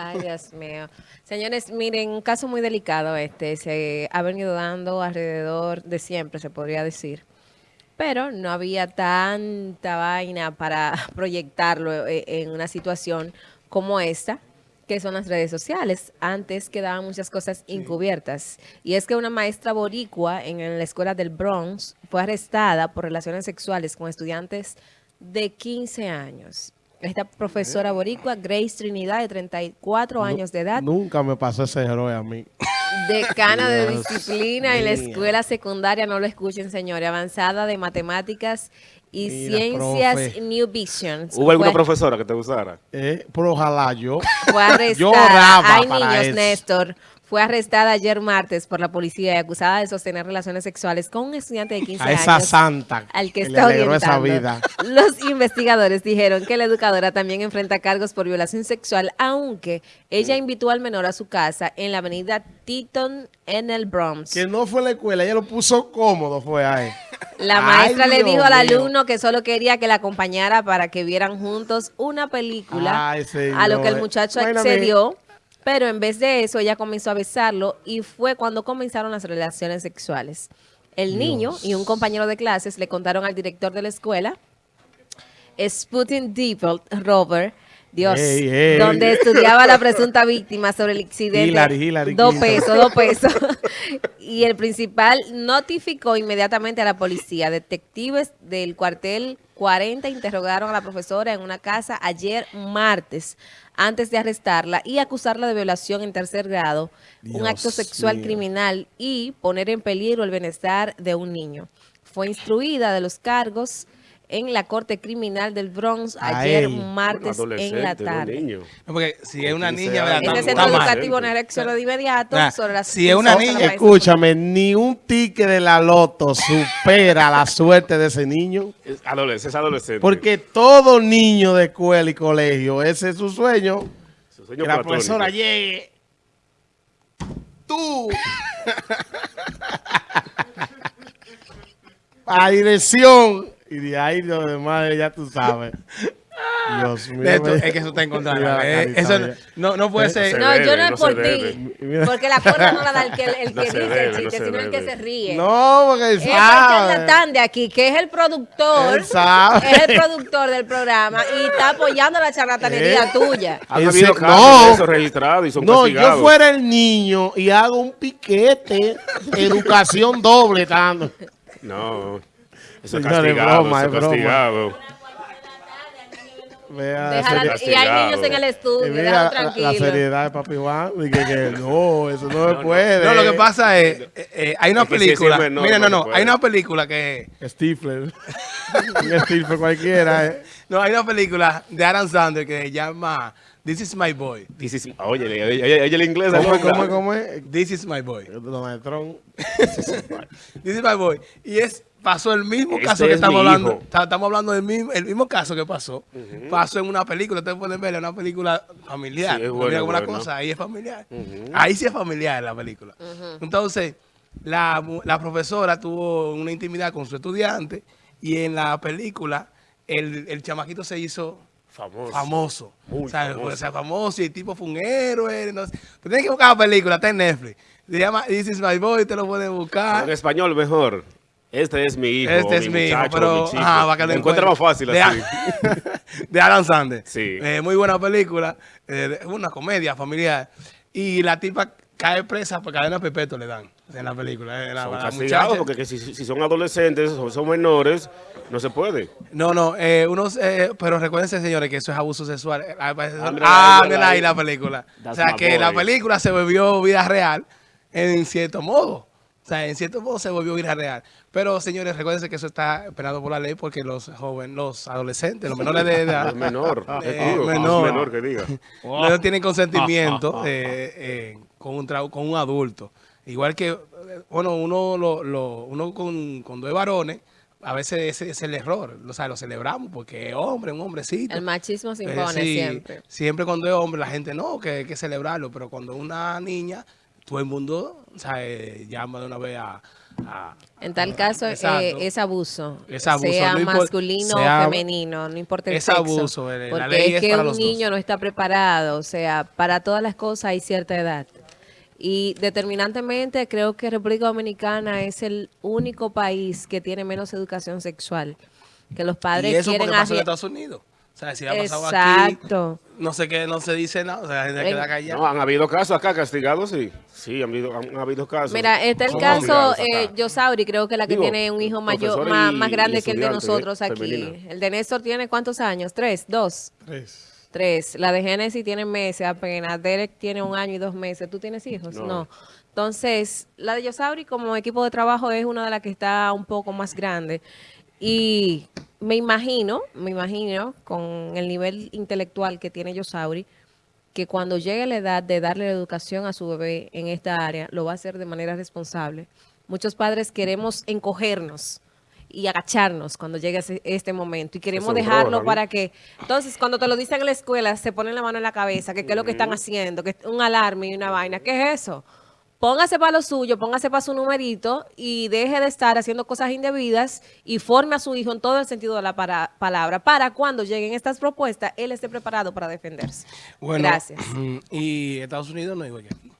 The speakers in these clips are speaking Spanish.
Ay, Dios mío. Señores, miren, un caso muy delicado este. Se ha venido dando alrededor de siempre, se podría decir. Pero no había tanta vaina para proyectarlo eh, en una situación como esta, que son las redes sociales. Antes quedaban muchas cosas encubiertas. Y es que una maestra boricua en la escuela del Bronx fue arrestada por relaciones sexuales con estudiantes de 15 años. Esta profesora boricua, Grace Trinidad, de 34 años de edad. Nunca me pasó ese héroe a mí. Decana de disciplina en la escuela secundaria, no lo escuchen señores, avanzada de matemáticas y ciencias New Vision. ¿Hubo alguna profesora que te gustara? Eh, pero ojalá yo. Fue arrestada. Hay niños, Néstor fue arrestada ayer martes por la policía y acusada de sostener relaciones sexuales con un estudiante de 15 a años. esa santa al que, está orientando. Esa vida. Los investigadores dijeron que la educadora también enfrenta cargos por violación sexual, aunque ella invitó al menor a su casa en la avenida Teton en el Bronx. Que no fue la escuela, ella lo puso cómodo, fue ahí. La maestra le dijo al alumno que solo quería que la acompañara para que vieran juntos una película, a lo que el muchacho accedió. Pero en vez de eso, ella comenzó a besarlo y fue cuando comenzaron las relaciones sexuales. El niño y un compañero de clases le contaron al director de la escuela, Sputin Deeple, Robert, Dios, donde estudiaba la presunta víctima sobre el accidente. dos pesos, dos pesos. y el principal notificó inmediatamente a la policía. Detectives del cuartel 40 interrogaron a la profesora en una casa ayer martes antes de arrestarla y acusarla de violación en tercer grado, un acto sexual criminal y poner en peligro el bienestar de un niño. Fue instruida de los cargos en la Corte Criminal del Bronx ayer martes en la tarde. porque si es una niña... Este centro educativo no reaccionó de inmediato sobre Si es una niña... Escúchame, ni un ticket de la loto supera la suerte de ese niño. Es adolescente, es adolescente. Porque todo niño de escuela y colegio, ese es su sueño. Su sueño que la profesora llegue. Tú. a dirección y de ahí lo demás ya tú sabes. Dios mío. es que eso está en contra. Eh, eso no, no, puede ser. No, yo no es por ti. Porque la porra no la da el que, el que dice el chiste, sino el que se ríe. No, porque es el de aquí, que es el productor. Es el productor del programa y está apoyando la charlatanería ¿Eh? tuya. Ha habido no, eso registrado y son No, yo fuera el niño y hago un piquete, educación doble, tanto. No. Eso es castigado, broma, eso es castigado. Vea, y hay niños en el estudio, mira, tranquilo. La seriedad de Papi Juan, que, que no, eso no, se puede. No, lo que pasa es, eh, eh, hay una película, mira, no, no, hay una película que... Stifler, un Stifler cualquiera. Eh. No, hay una película de Adam Sandler que se llama This is my boy. This is, oye, oye, oye, el inglés. ¿Cómo, cómo, cómo es? This is my boy. Donald Trump. This is my boy. Y es pasó el mismo este caso que estamos hablando. Estamos hablando del mismo, el mismo caso que pasó. Pasó en una película, ustedes pueden ver, una película familiar. Sí, una cosa, ahí es familiar. Ahí sí es familiar la película. Entonces, la, la, profesora tuvo una intimidad con su estudiante y en la película el, el chamaquito se hizo famoso. Famoso. o, sea, famoso. famoso y el tipo fue un héroe. No tienes que buscar la película, está en Netflix. Se llama This is my boy, te lo pueden buscar. En español mejor. Este es mi hijo, Este es mi, hijo, pero mi que más fácil de, así. de Adam Sandler. Sí. Eh, muy buena película, eh, una comedia familiar. Y la tipa cae presa por cadena perpetua le dan en la película. Eh, son castigados porque si, si, son adolescentes o son menores, no se puede. No, no, eh, unos, eh, pero recuérdense, señores, que eso es abuso sexual. Ah, ah ahí la película. o sea, que la película se volvió vida real en cierto modo. O sea, en cierto modo se volvió vida real. Pero, señores, recuérdense que eso está esperado por la ley porque los jóvenes, los adolescentes, los menores de edad... menor, eh, menor, menor que diga. No tienen consentimiento eh, eh, con, un con un adulto. Igual que, bueno, uno, lo, lo, uno con, con dos varones, a veces ese es el error, o sea, lo celebramos porque es hombre, un hombrecito. El machismo se impone siempre. Siempre cuando es hombre la gente no, que hay que celebrarlo, pero cuando una niña todo el mundo o sea, llama de una vez a... en tal caso, eh, es abuso. Es abuso. Sea masculino o femenino, no importa el es sexo. Abuso, eh, porque es que un niño no está preparado. O sea, para todas las cosas hay cierta edad. Y determinantemente creo que República Dominicana es el único país que tiene menos educación sexual. Que los padres ¿Y eso quieren... Pasó en Estados Unidos? O sea, si ha pasado Exacto. aquí, no sé qué, no se dice nada, o sea, la gente queda callada. No, han habido casos acá castigados, sí. Sí, han habido, han, habido casos. Mira, está el caso, eh, Yosauri, creo que la que tiene un hijo mayor, más, más grande que el de nosotros aquí. El de Néstor tiene ¿cuántos años? ¿Tres? ¿Dos? Tres. Tres. La de Génesis tiene meses apenas. Derek tiene un año y dos meses. ¿Tú tienes hijos? No. Entonces, la de Yosauri como equipo de trabajo es una de las que está un poco más grande. Y me imagino, me imagino, con el nivel intelectual que tiene Yosauri, que cuando llegue la edad de darle la educación a su bebé en esta área, lo va a hacer de manera responsable. Muchos padres queremos encogernos y agacharnos cuando llegue este momento y queremos dejarlo para que entonces cuando te lo dicen en la escuela se ponen la mano en la cabeza que qué es lo que están haciendo que es un alarme y una vaina ¿qué es eso? Póngase para lo suyo, póngase para su numerito y deje de estar haciendo cosas indebidas y forme a su hijo en todo el sentido de la palabra para cuando lleguen estas propuestas, él esté preparado para defenderse. Bueno, Gracias. Y Estados Unidos no que aquí.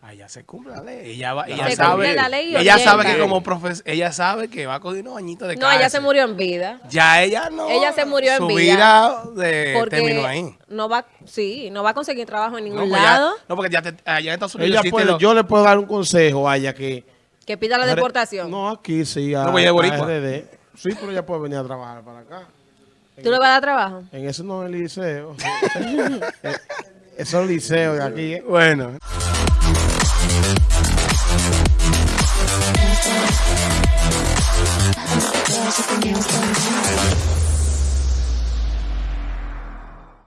Allá se cumple la ley. Ella, ella sabe, la ley ella sabe que como profesor, ella sabe que va a coger unos añitos de cárcel. No, ella se murió en vida. Ya ella no. Ella se murió en vida. Su vida de, terminó ahí. No va, sí, no va a conseguir trabajo en ningún pues lado. no, porque ya allá en Estados Unidos ella puede, Yo le puedo dar un consejo a ella que... Que pida la deportación. No, aquí sí, a, no, voy a, a Sí, pero ella puede venir a trabajar para acá. ¿Tú le vas a dar trabajo? En eso no es el liceo. Eso es el liceo de aquí. ¿eh? Bueno. There's something else going on.